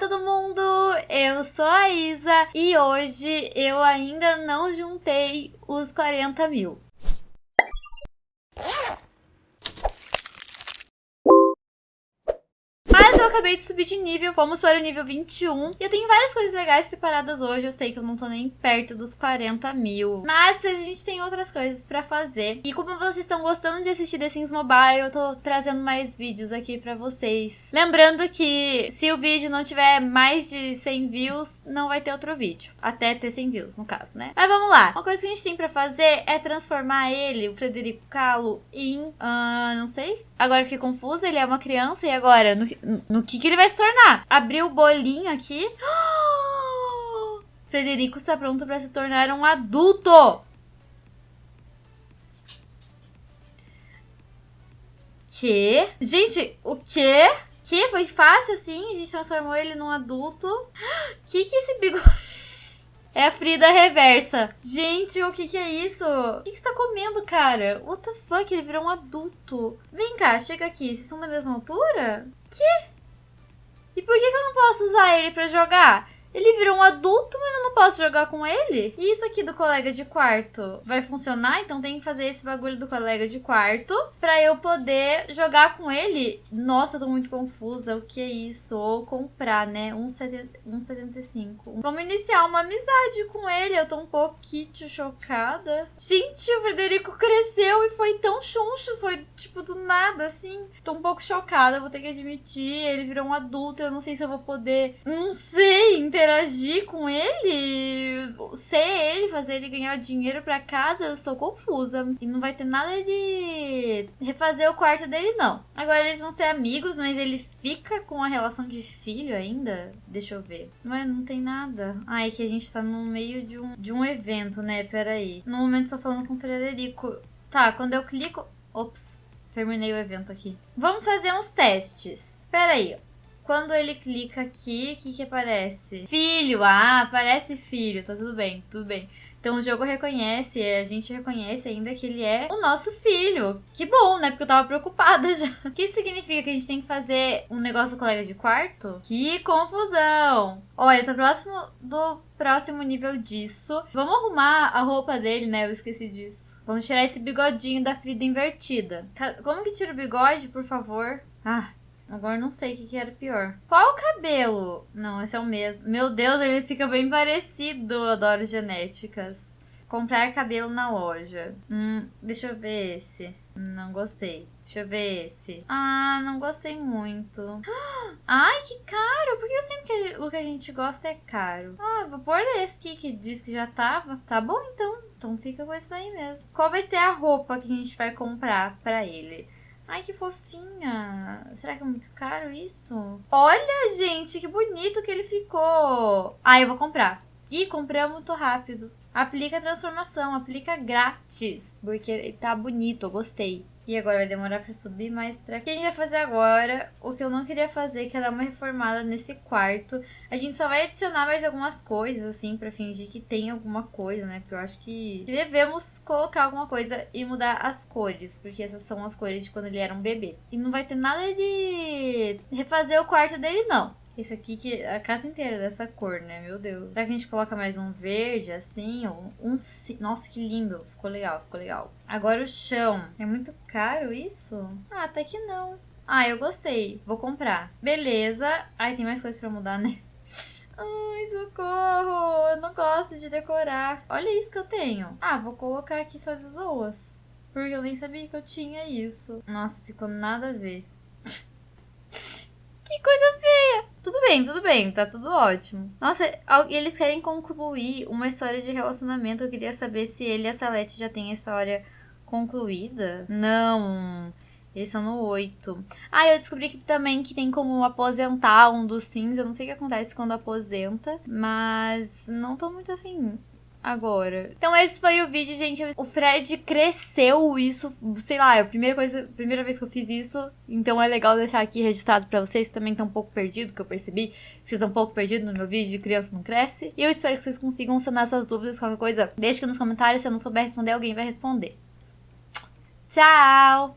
todo mundo! Eu sou a Isa e hoje eu ainda não juntei os 40 mil. Mas eu acabei de subir de nível, fomos para o nível 21. E eu tenho várias coisas legais preparadas hoje. Eu sei que eu não tô nem perto dos 40 mil. Mas a gente tem outras coisas pra fazer. E como vocês estão gostando de assistir The Sims Mobile, eu tô trazendo mais vídeos aqui pra vocês. Lembrando que se o vídeo não tiver mais de 100 views, não vai ter outro vídeo. Até ter 100 views, no caso, né? Mas vamos lá. Uma coisa que a gente tem pra fazer é transformar ele, o Frederico Calo, em... Uh, não sei. Agora fiquei confusa, ele é uma criança e agora... No, no que, que ele vai se tornar. Abriu o bolinho aqui. Frederico está pronto para se tornar um adulto. Que? Gente, o quê? Que? Foi fácil assim? A gente transformou ele num adulto. Que que esse bigode... É a Frida reversa. Gente, o que que é isso? O que que você tá comendo, cara? What the fuck? Ele virou um adulto. Vem cá, chega aqui. Vocês são da mesma altura? Que? E por que, que eu não posso usar ele pra jogar? Ele virou um adulto, mas eu não posso jogar com ele? E isso aqui do colega de quarto vai funcionar? Então tem que fazer esse bagulho do colega de quarto pra eu poder jogar com ele. Nossa, eu tô muito confusa. O que é isso? Ou comprar, né? 1,75. Vamos iniciar uma amizade com ele. Eu tô um pouquinho chocada. Gente, o Frederico cresceu e foi tão chuncho. Foi, tipo, do nada, assim. Tô um pouco chocada, vou ter que admitir. Ele virou um adulto. Eu não sei se eu vou poder... Não sei, entendeu? Interagir com ele, ser ele, fazer ele ganhar dinheiro para casa, eu estou confusa. E não vai ter nada de refazer o quarto dele, não. Agora eles vão ser amigos, mas ele fica com a relação de filho ainda? Deixa eu ver. Mas não tem nada. Ah, é que a gente tá no meio de um, de um evento, né? Peraí. No momento estou falando com o Frederico. Tá, quando eu clico... Ops, terminei o evento aqui. Vamos fazer uns testes. Peraí, quando ele clica aqui, o que que aparece? Filho! Ah, aparece filho. Tá tudo bem, tudo bem. Então o jogo reconhece, a gente reconhece ainda que ele é o nosso filho. Que bom, né? Porque eu tava preocupada já. O que isso significa? Que a gente tem que fazer um negócio do colega de quarto? Que confusão! Olha, tá próximo do próximo nível disso. Vamos arrumar a roupa dele, né? Eu esqueci disso. Vamos tirar esse bigodinho da Frida invertida. Como que tira o bigode, por favor? Ah, Agora não sei o que, que era pior. Qual o cabelo? Não, esse é o mesmo. Meu Deus, ele fica bem parecido. Eu adoro genéticas. Comprar cabelo na loja. Hum, deixa eu ver esse. Não gostei. Deixa eu ver esse. Ah, não gostei muito. Ai, que caro. Sempre que o que a gente gosta é caro. Ah, vou pôr esse aqui que diz que já tava. Tá bom, então. Então fica com esse daí mesmo. Qual vai ser a roupa que a gente vai comprar pra ele? Ai, que fofinha. Será que é muito caro isso? Olha, gente, que bonito que ele ficou. Ah, eu vou comprar. Ih, comprei muito rápido. Aplica transformação, aplica grátis. Porque tá bonito, eu gostei. E agora vai demorar pra subir, mas o que a gente vai fazer agora, o que eu não queria fazer, que é dar uma reformada nesse quarto. A gente só vai adicionar mais algumas coisas, assim, pra fingir que tem alguma coisa, né? Porque eu acho que devemos colocar alguma coisa e mudar as cores, porque essas são as cores de quando ele era um bebê. E não vai ter nada de refazer o quarto dele, não. Esse aqui, que a casa inteira dessa cor, né? Meu Deus. Será que a gente coloca mais um verde, assim? Ou um... Nossa, que lindo. Ficou legal, ficou legal. Agora o chão. É muito caro isso? Ah, até que não. Ah, eu gostei. Vou comprar. Beleza. Ai, tem mais coisa pra mudar, né? Ai, socorro! Eu não gosto de decorar. Olha isso que eu tenho. Ah, vou colocar aqui só de zoas. Porque eu nem sabia que eu tinha isso. Nossa, ficou nada a ver. que coisa feia! Tudo bem, tudo bem, tá tudo ótimo. Nossa, eles querem concluir uma história de relacionamento. Eu queria saber se ele e a Salete já têm a história concluída. Não. Eles são no 8. Ah, eu descobri que também que tem como aposentar um dos sims. Eu não sei o que acontece quando aposenta, mas não tô muito afim agora. Então esse foi o vídeo, gente. O Fred cresceu isso, sei lá, é a primeira coisa, primeira vez que eu fiz isso. Então é legal deixar aqui registrado pra vocês também estão um pouco perdidos, que eu percebi que vocês estão um pouco perdidos no meu vídeo de criança não cresce. E eu espero que vocês consigam sanar suas dúvidas, qualquer coisa, deixe aqui nos comentários, se eu não souber responder, alguém vai responder. Tchau!